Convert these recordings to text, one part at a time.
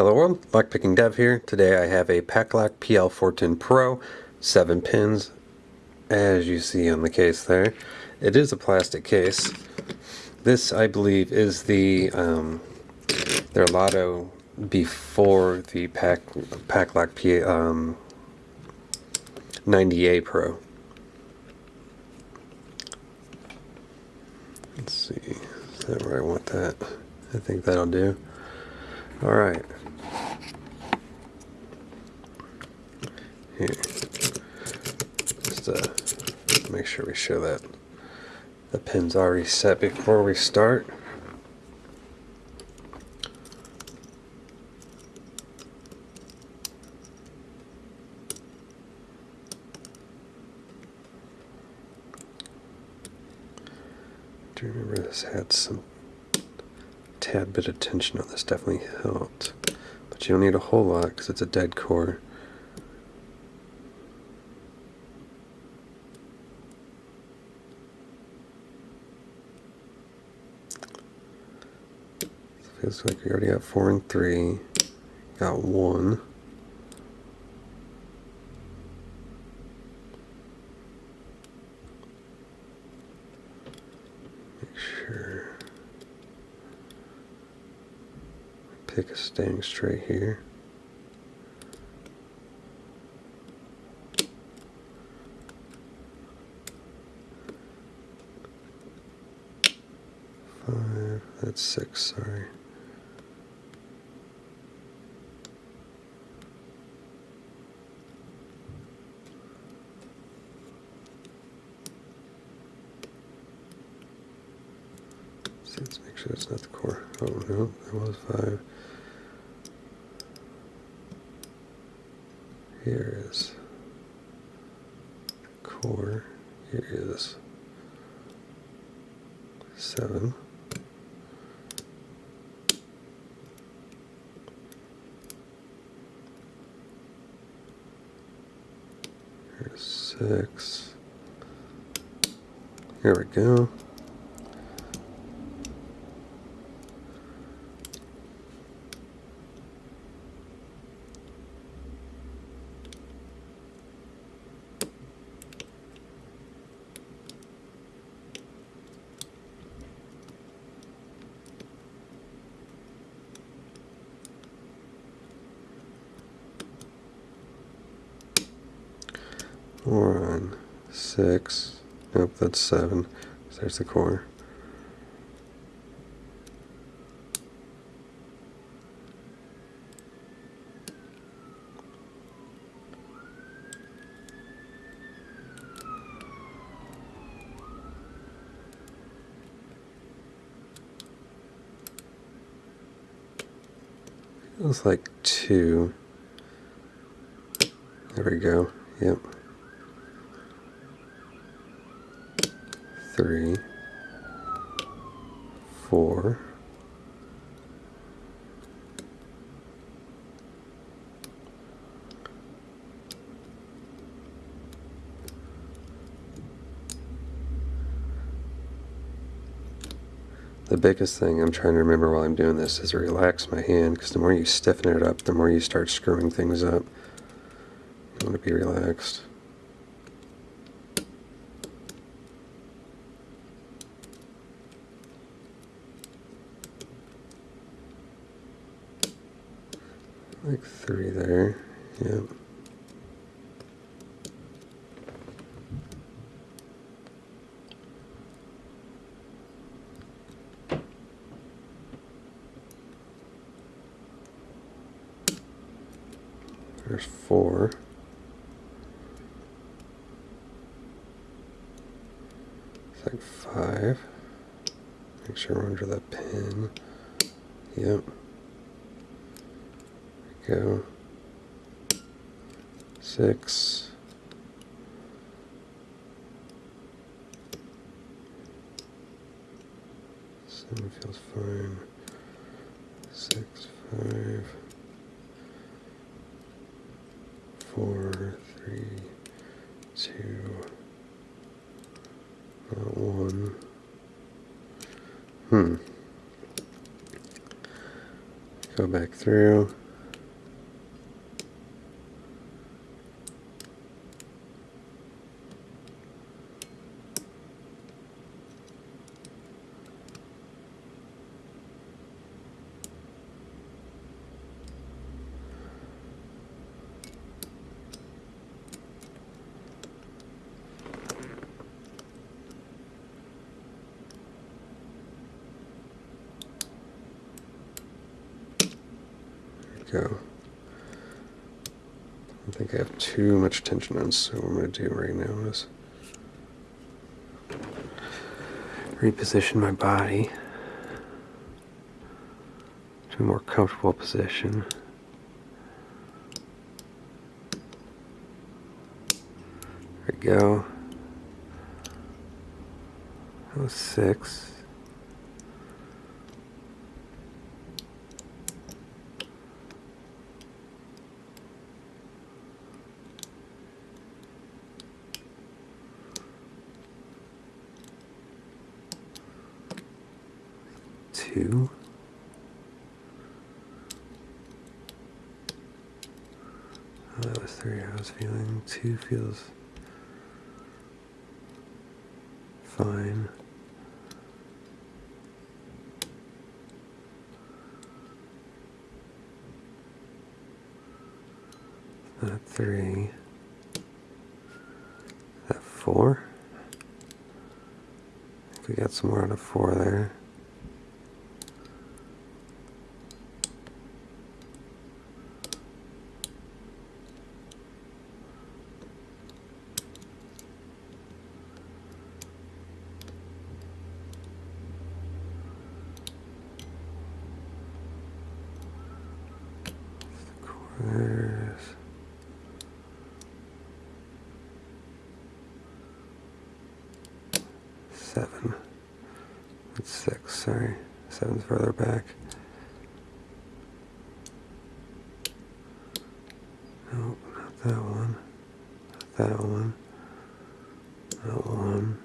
Hello world, Lockpicking Dev here. Today I have a Paclock PL410 Pro, 7 pins, as you see on the case there. It is a plastic case. This, I believe, is the um, their Lotto before the Pack Paclock P, um, 90A Pro. Let's see, is that where I want that? I think that'll do. Alright. Here. Just uh, make sure we show that the pin's already set before we start. Do you remember this had some tad bit of tension on this definitely helped. But you don't need a whole lot because it's a dead core. Feels like we already got four and three. Got one. Make sure. Pick a staying straight here. Five, that's six, sorry. See, let's make sure that's not the core. Oh no, that was five. Here is core. Here is seven. Here's six. Here we go. We're on six. Nope, that's seven. There's the core. Feels like two. There we go. Yep. Three. Four. The biggest thing I'm trying to remember while I'm doing this is to relax my hand because the more you stiffen it up, the more you start screwing things up. You want to be relaxed. Like three there, yep. There's four. It's like five. Make sure we're under that pin. Yep. Go. Six. Seven feels fine. Six, five. four, three, two, not one. Hmm. Go back through. Go. I think I have too much tension on, so what I'm going to do right now is reposition my body to a more comfortable position. There we go. That was six. Two. Oh, that was three I was feeling. Two feels fine. That three. That four. I think we got some more out of four there. There's seven. That's six, sorry. Seven's further back. Nope, not that one. Not that one. That one.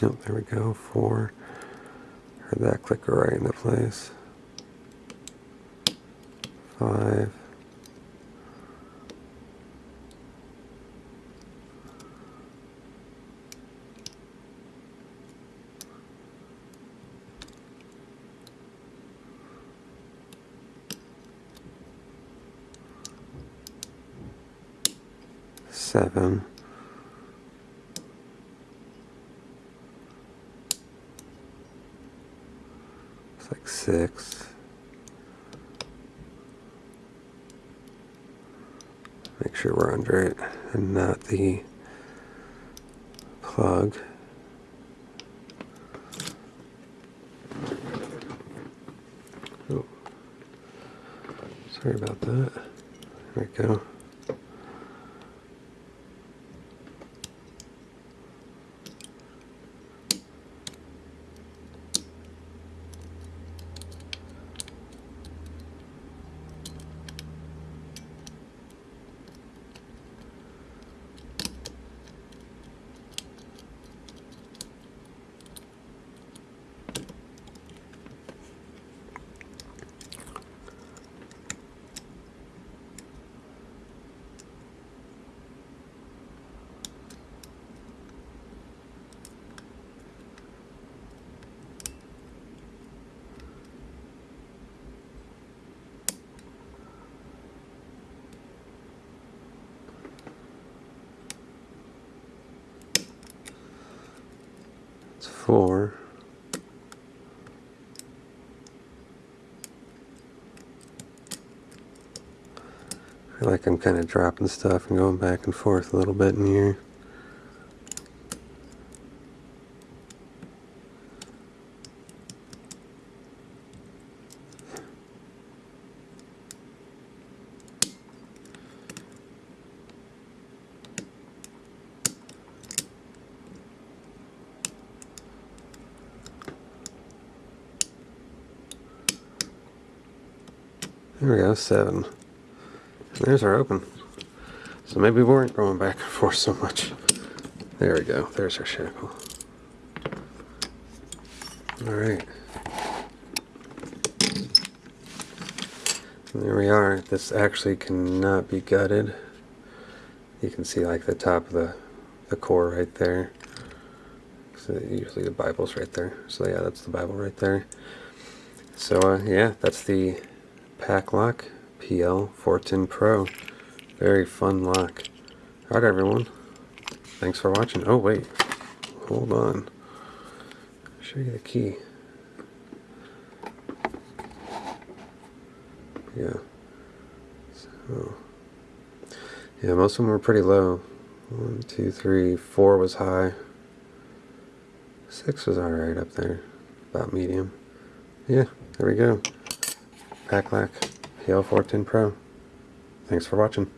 Nope, there we go. Four. Heard that clicker right into place. Five. Seven. It's like six. Make sure we're under it and not the plug. Oh. Sorry about that. There we go. Four. I feel like I'm kind of dropping stuff and going back and forth a little bit in here. There we go, seven. There's our open. So maybe we weren't going back and forth so much. There we go, there's our shackle. Alright. There we are. This actually cannot be gutted. You can see like the top of the, the core right there. So usually the Bible's right there. So yeah, that's the Bible right there. So uh, yeah, that's the Paclock PL410 Pro. Very fun lock. Alright everyone. Thanks for watching. Oh wait. Hold on. Show you the key. Yeah. So, Yeah, most of them were pretty low. One, two, three, four was high. Six was alright up there. About medium. Yeah, there we go. Paclock PL410 Pro. Thanks for watching.